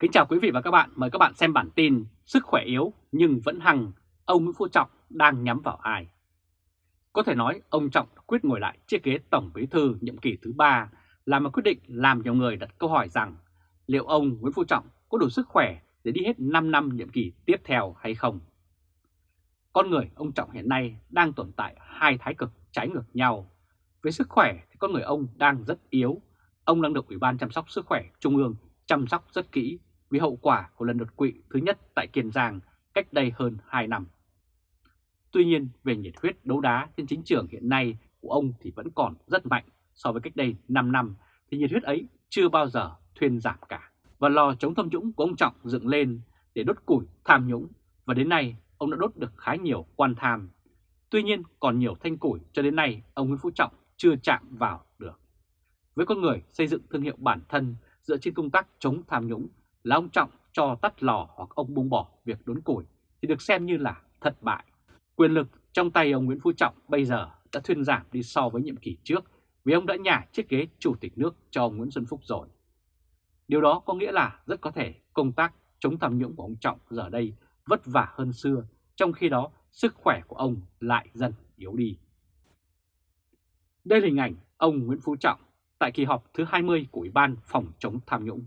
Kính chào quý vị và các bạn, mời các bạn xem bản tin Sức khỏe yếu nhưng vẫn hằng, ông Nguyễn Phú Trọng đang nhắm vào ai? Có thể nói ông Trọng quyết ngồi lại chiếc ghế Tổng Bí Thư nhiệm kỳ thứ 3 là một quyết định làm nhiều người đặt câu hỏi rằng liệu ông Nguyễn Phú Trọng có đủ sức khỏe để đi hết 5 năm nhiệm kỳ tiếp theo hay không? Con người ông Trọng hiện nay đang tồn tại hai thái cực trái ngược nhau. Với sức khỏe thì con người ông đang rất yếu. Ông đang được Ủy ban chăm sóc sức khỏe Trung ương chăm sóc rất kỹ vì hậu quả của lần đột quỵ thứ nhất tại Kiên Giang cách đây hơn 2 năm. Tuy nhiên, về nhiệt huyết đấu đá trên chính trường hiện nay của ông thì vẫn còn rất mạnh so với cách đây 5 năm thì nhiệt huyết ấy chưa bao giờ thuyên giảm cả. Và lò chống tham nhũng của ông Trọng dựng lên để đốt củi tham nhũng và đến nay ông đã đốt được khá nhiều quan tham. Tuy nhiên còn nhiều thanh củi cho đến nay ông Nguyễn Phú Trọng chưa chạm vào được. Với con người xây dựng thương hiệu bản thân dựa trên công tác chống tham nhũng là ông Trọng cho tắt lò hoặc ông buông bỏ việc đốn củi thì được xem như là thất bại. Quyền lực trong tay ông Nguyễn Phú Trọng bây giờ đã thuyên giảm đi so với nhiệm kỳ trước vì ông đã nhả chiếc ghế chủ tịch nước cho ông Nguyễn Xuân Phúc rồi. Điều đó có nghĩa là rất có thể công tác chống tham nhũng của ông Trọng giờ đây vất vả hơn xưa, trong khi đó sức khỏe của ông lại dần yếu đi. Đây là hình ảnh ông Nguyễn Phú Trọng tại kỳ họp thứ 20 của Ủy ban phòng chống tham nhũng.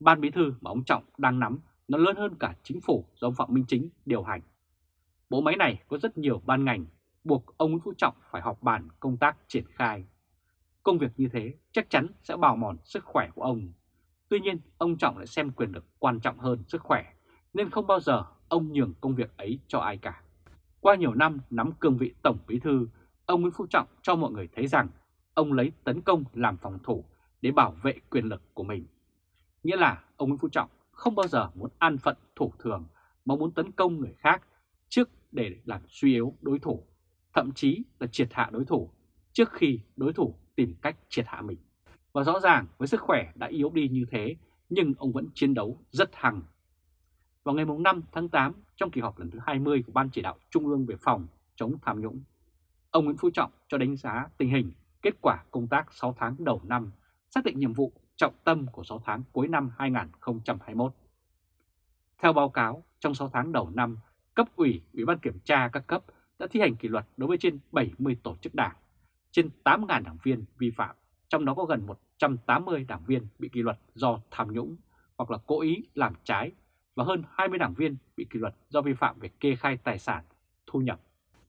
Ban bí thư mà ông Trọng đang nắm nó lớn hơn cả chính phủ do ông Phạm Minh Chính điều hành. Bộ máy này có rất nhiều ban ngành, buộc ông Nguyễn Phú Trọng phải họp bàn công tác triển khai. Công việc như thế chắc chắn sẽ bào mòn sức khỏe của ông. Tuy nhiên, ông Trọng lại xem quyền lực quan trọng hơn sức khỏe, nên không bao giờ ông nhường công việc ấy cho ai cả. Qua nhiều năm nắm cương vị Tổng Bí Thư, ông Nguyễn Phú Trọng cho mọi người thấy rằng ông lấy tấn công làm phòng thủ để bảo vệ quyền lực của mình. Nghĩa là ông Nguyễn Phú Trọng không bao giờ muốn an phận thủ thường mà muốn tấn công người khác trước để làm suy yếu đối thủ, thậm chí là triệt hạ đối thủ trước khi đối thủ tìm cách triệt hạ mình. Và rõ ràng với sức khỏe đã yếu đi như thế nhưng ông vẫn chiến đấu rất hăng. Vào ngày 5 tháng 8 trong kỳ họp lần thứ 20 của Ban chỉ đạo Trung ương về phòng chống tham nhũng, ông Nguyễn Phú Trọng cho đánh giá tình hình kết quả công tác 6 tháng đầu năm, xác định nhiệm vụ trọng tâm của 6 tháng cuối năm 2021. Theo báo cáo, trong 6 tháng đầu năm, cấp ủy, ủy ban kiểm tra các cấp đã thi hành kỷ luật đối với trên 70 tổ chức đảng, trên 8.000 đảng viên vi phạm, trong đó có gần 180 đảng viên bị kỷ luật do tham nhũng hoặc là cố ý làm trái và hơn 20 đảng viên bị kỷ luật do vi phạm về kê khai tài sản, thu nhập.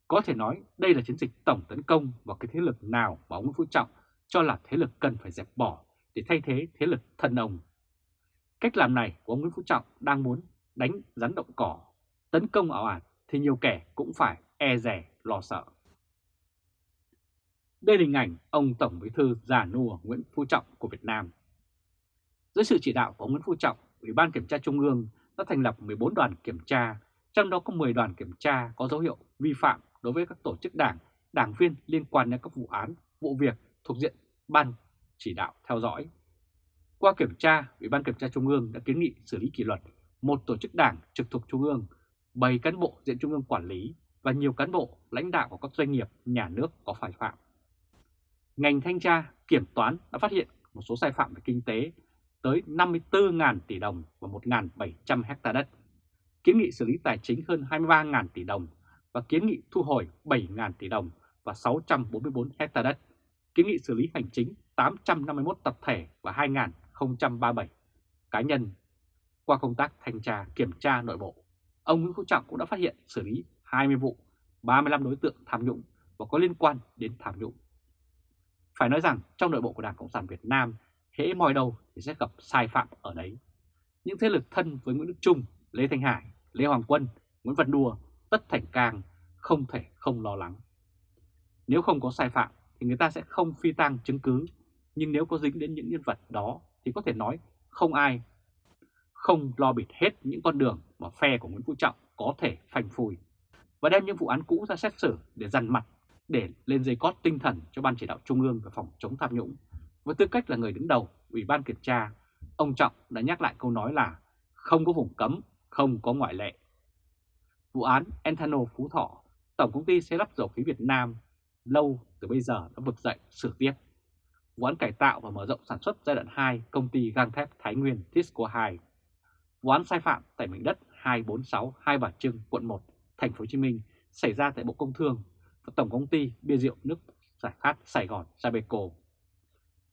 Có thể nói đây là chiến dịch tổng tấn công vào cái thế lực nào mà ông Phú Trọng cho là thế lực cần phải dẹp bỏ để thay thế thế lực thân ông. Cách làm này của ông Nguyễn Phú Trọng đang muốn đánh rắn động cỏ, tấn công ảo ạt thì nhiều kẻ cũng phải e rè lo sợ. Đây là hình ảnh ông Tổng Bí thư già nua Nguyễn Phú Trọng của Việt Nam. Dưới sự chỉ đạo của Nguyễn Phú Trọng, Ủy ban Kiểm tra Trung ương đã thành lập 14 đoàn kiểm tra, trong đó có 10 đoàn kiểm tra có dấu hiệu vi phạm đối với các tổ chức đảng, đảng viên liên quan đến các vụ án, vụ việc thuộc diện Ban chỉ đạo theo dõi. Qua kiểm tra, Ủy ban Kiểm tra Trung ương đã kiến nghị xử lý kỷ luật một tổ chức đảng trực thuộc Trung ương, 7 cán bộ diện Trung ương quản lý và nhiều cán bộ lãnh đạo của các doanh nghiệp nhà nước có phải phạm. Ngành thanh tra, kiểm toán đã phát hiện một số sai phạm về kinh tế tới 54.000 tỷ đồng và 1.700 hecta đất, kiến nghị xử lý tài chính hơn 23.000 tỷ đồng và kiến nghị thu hồi 7.000 tỷ đồng và 644 hecta đất, kiến nghị xử lý hành chính 851 tập thể và 2.037 cá nhân. Qua công tác thanh tra kiểm tra nội bộ, ông Nguyễn Phú Trọng cũng đã phát hiện xử lý 20 vụ, 35 đối tượng tham nhũng và có liên quan đến tham nhũng. Phải nói rằng trong nội bộ của Đảng Cộng sản Việt Nam, hễ moi đầu thì sẽ gặp sai phạm ở đấy. Những thế lực thân với Nguyễn Đức Trung, Lê Thanh Hải, Lê Hoàng Quân, Nguyễn Văn Đùa, Tất Thành Cang không thể không lo lắng. Nếu không có sai phạm thì người ta sẽ không phi tang chứng cứ, nhưng nếu có dính đến những nhân vật đó thì có thể nói không ai không lo bịt hết những con đường mà phe của Nguyễn Phú Trọng có thể phanh phùi và đem những vụ án cũ ra xét xử để dằn mặt để lên dây cót tinh thần cho Ban chỉ đạo Trung ương về phòng chống tham nhũng. Với tư cách là người đứng đầu Ủy ban Kiểm tra, ông Trọng đã nhắc lại câu nói là không có vùng cấm, không có ngoại lệ. Vụ án Enthano Phú Thọ, Tổng công ty xây lắp dầu khí Việt Nam lâu từ bây giờ đã vực dậy sự tiếp vụ án cải tạo và mở rộng sản xuất giai đoạn 2 công ty gang thép Thái Nguyên Tisco 2, vụ án sai phạm tại mảnh đất 246 Hai Bà Trưng, quận 1, thành phố Hồ Chí Minh xảy ra tại Bộ Công Thương và Tổng công ty bia rượu nước giải khát Sài Gòn Sabeco,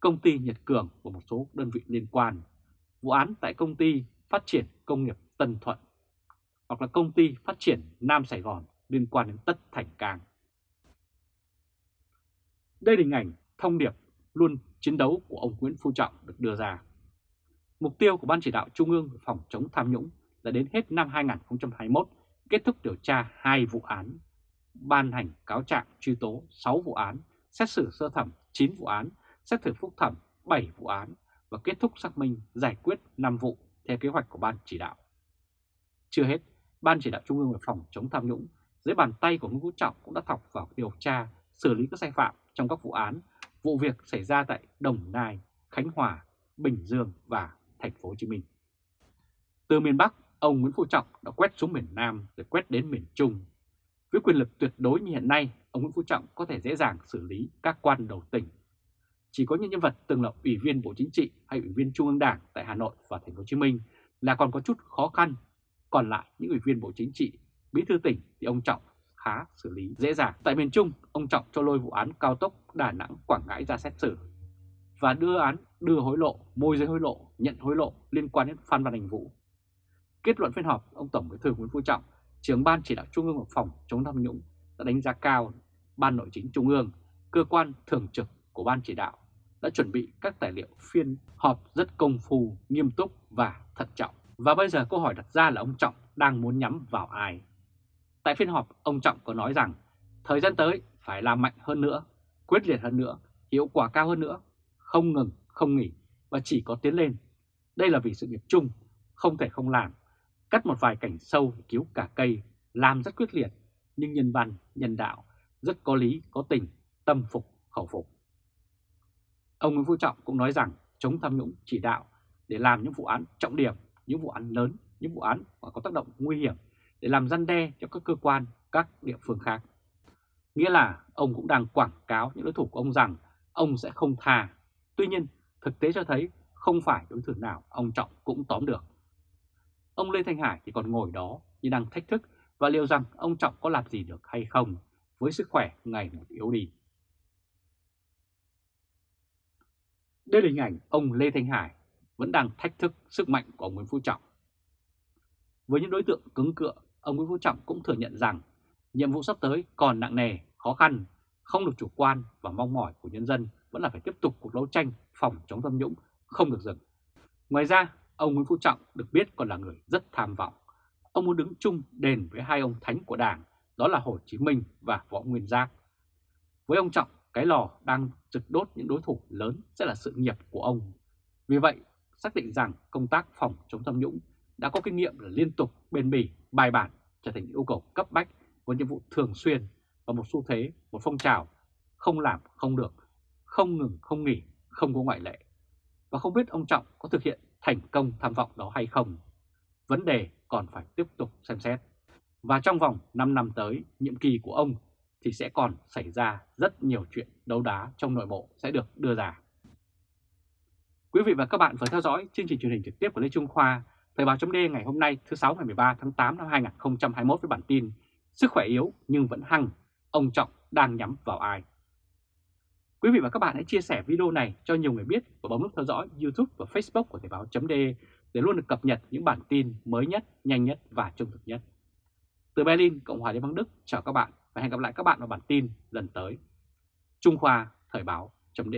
công ty Nhật Cường và một số đơn vị liên quan, vụ án tại công ty phát triển công nghiệp Tân Thuận hoặc là công ty phát triển Nam Sài Gòn liên quan đến Tất Thành Cang. Đây là hình ảnh thông điệp luôn chiến đấu của ông Nguyễn Phú Trọng được đưa ra. Mục tiêu của Ban chỉ đạo Trung ương phòng chống tham nhũng là đến hết năm 2021 kết thúc điều tra hai vụ án, ban hành cáo trạng truy tố 6 vụ án, xét xử sơ thẩm 9 vụ án, xét xử phúc thẩm 7 vụ án và kết thúc xác minh giải quyết 5 vụ theo kế hoạch của Ban chỉ đạo. Chưa hết, Ban chỉ đạo Trung ương về phòng chống tham nhũng dưới bàn tay của Nguyễn Phú Trọng cũng đã thọc vào điều tra, xử lý các sai phạm trong các vụ án, vụ việc xảy ra tại Đồng Nai, Khánh Hòa, Bình Dương và Thành phố Hồ Chí Minh. Từ miền Bắc, ông Nguyễn Phú Trọng đã quét xuống miền Nam rồi quét đến miền Trung. Với quyền lực tuyệt đối như hiện nay, ông Nguyễn Phú Trọng có thể dễ dàng xử lý các quan đầu tỉnh. Chỉ có những nhân vật từng là ủy viên Bộ Chính trị hay ủy viên Trung ương Đảng tại Hà Nội và Thành phố Hồ Chí Minh là còn có chút khó khăn. Còn lại những ủy viên Bộ Chính trị, bí thư tỉnh thì ông Trọng khá xử lý dễ dàng. Tại miền Trung, ông Trọng cho lôi vụ án cao tốc Đà Nẵng Quảng Ngãi ra xét xử và đưa án đưa hối lộ, môi giới hối lộ, nhận hối lộ liên quan đến Phan Văn Đình Vũ. Kết luận phiên họp, ông Tổng Bí thư Nguyễn Phú Trọng, trưởng ban chỉ đạo Trung ương phòng chống tham nhũng đã đánh giá cao Ban Nội chính Trung ương, cơ quan thường trực của Ban chỉ đạo đã chuẩn bị các tài liệu phiên họp rất công phu, nghiêm túc và thận trọng. Và bây giờ câu hỏi đặt ra là ông Trọng đang muốn nhắm vào ai? Tại phiên họp, ông Trọng có nói rằng thời gian tới phải làm mạnh hơn nữa, quyết liệt hơn nữa, hiệu quả cao hơn nữa, không ngừng, không nghỉ và chỉ có tiến lên. Đây là vì sự nghiệp chung, không thể không làm. Cắt một vài cảnh sâu để cứu cả cây, làm rất quyết liệt, nhưng nhân văn, nhân đạo, rất có lý, có tình, tâm phục, khẩu phục. Ông Nguyễn Phú Trọng cũng nói rằng chống tham nhũng chỉ đạo để làm những vụ án trọng điểm, những vụ án lớn, những vụ án mà có tác động nguy hiểm để làm răn đe cho các cơ quan, các địa phương khác. Nghĩa là ông cũng đang quảng cáo những đối thủ của ông rằng ông sẽ không tha. Tuy nhiên, thực tế cho thấy không phải đối thủ nào ông Trọng cũng tóm được. Ông Lê Thanh Hải thì còn ngồi đó như đang thách thức và liệu rằng ông Trọng có làm gì được hay không với sức khỏe ngày một yếu đi. Đây là hình ảnh ông Lê Thanh Hải vẫn đang thách thức sức mạnh của ông Nguyễn Phú Trọng. Với những đối tượng cứng cựa, ông Nguyễn Phú Trọng cũng thừa nhận rằng nhiệm vụ sắp tới còn nặng nề, khó khăn, không được chủ quan và mong mỏi của nhân dân vẫn là phải tiếp tục cuộc đấu tranh phòng chống tham nhũng, không được dừng. Ngoài ra, ông Nguyễn Phú Trọng được biết còn là người rất tham vọng. Ông muốn đứng chung đền với hai ông thánh của Đảng, đó là Hồ Chí Minh và Võ Nguyên Giáp. Với ông Trọng, cái lò đang trực đốt những đối thủ lớn sẽ là sự nghiệp của ông. Vì vậy, xác định rằng công tác phòng chống tham nhũng đã có kinh nghiệm là liên tục, bền bỉ, bài bản trở thành yêu cầu cấp bách với nhiệm vụ thường xuyên và một xu thế, một phong trào không làm không được, không ngừng không nghỉ, không có ngoại lệ. Và không biết ông Trọng có thực hiện thành công tham vọng đó hay không. Vấn đề còn phải tiếp tục xem xét. Và trong vòng 5 năm tới, nhiệm kỳ của ông thì sẽ còn xảy ra rất nhiều chuyện đấu đá trong nội bộ sẽ được đưa ra. Quý vị và các bạn vừa theo dõi chương trình truyền hình trực tiếp của Lê Trung Khoa, Thời báo chấm ngày hôm nay thứ 6 ngày 13 tháng 8 năm 2021 với bản tin Sức khỏe yếu nhưng vẫn hăng, ông Trọng đang nhắm vào ai? Quý vị và các bạn hãy chia sẻ video này cho nhiều người biết và bấm nút theo dõi YouTube và Facebook của Thời báo chấm để luôn được cập nhật những bản tin mới nhất, nhanh nhất và trung thực nhất. Từ Berlin, Cộng hòa Liên bang Đức, chào các bạn và hẹn gặp lại các bạn vào bản tin lần tới. Trung Khoa Thời báo chấm